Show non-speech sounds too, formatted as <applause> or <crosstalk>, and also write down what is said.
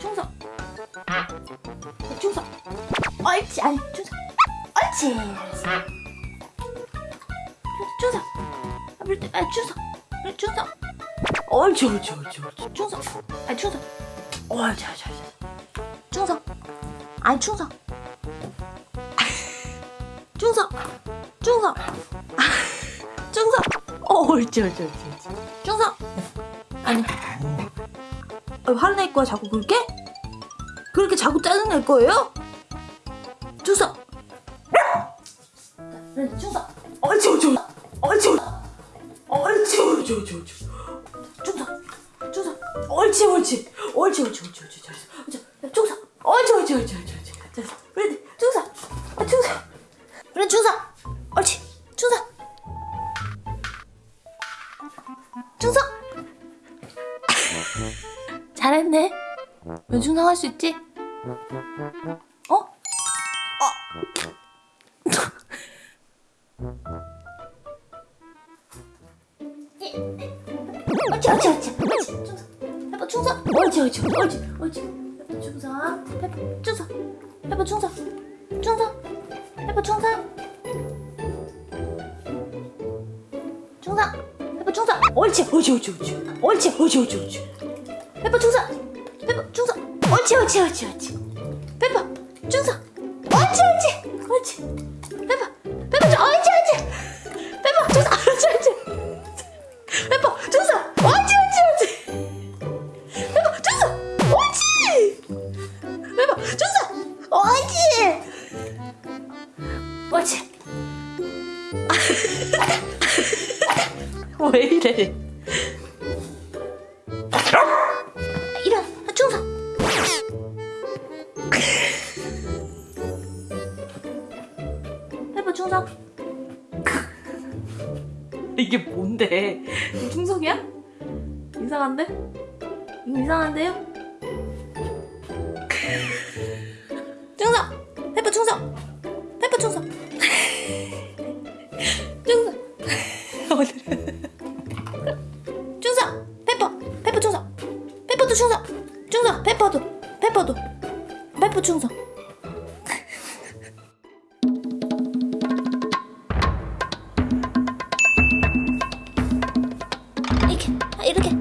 충성. 아, 충성. 옳지 아니 충성. 옳지. 충성. 아, 아 충성. 충성. 옳지 옳지 옳지 옳지. 충성. 아 충성. 옳지 옳지 옳지. 충성. 아, 충성. <laughs> 충성. 충성. <laughs> 충성. 어 옳지 옳지 옳지. 충성. 아니. 화낼 거야 자꾸 그렇게? 그렇게 자꾸 짜증낼 거예요? 충성! 충성! 얼치 얼치 얼치 얼치 얼치 얼치 얼치 충성! 충성! 얼치 얼치 얼치 얼치 얼치 얼치 잘했어 충성! 얼치 얼치 얼치 얼치 얼치 잘했어 그래 충성! 충성! 그래 충성! 얼치 충성! 충성! 잘했네. 연중 나갈 수 있지? 어? 어? 어찌 어찌 어찌 페퍼 충성. 어찌 어찌 어찌 어찌 페퍼 충성. 페퍼 충성. 페퍼 충성. 충성. 페퍼 충성. 충성. 페퍼 충성. 옳지 옳지 옳지. 옳지 옳지 옳지 옳지. 해봐 충성! 해봐 충성! 옳지 옳지 옳지 옳지. 해봐 충성! 옳지 옳지 옳지. 해봐 해봐 좀 옳지 옳지. 해봐 충성! 옳지 옳지. 해봐 충성! 옳지 옳지 옳지. 해봐 충성! 옳지. 해봐 충성! 옳지. 옳지. <laughs> 왜 이래 충성 <laughs> 이게 뭔데? 충성이야? 이상한데? 이상한데요? 충성! 해봐 충성! 해봐 충성! <laughs> 충성! <laughs> 충성! 페퍼! 페퍼 충성! 페퍼도 충성! 충성! 페퍼도! 페퍼도! 페퍼 충성 いるけ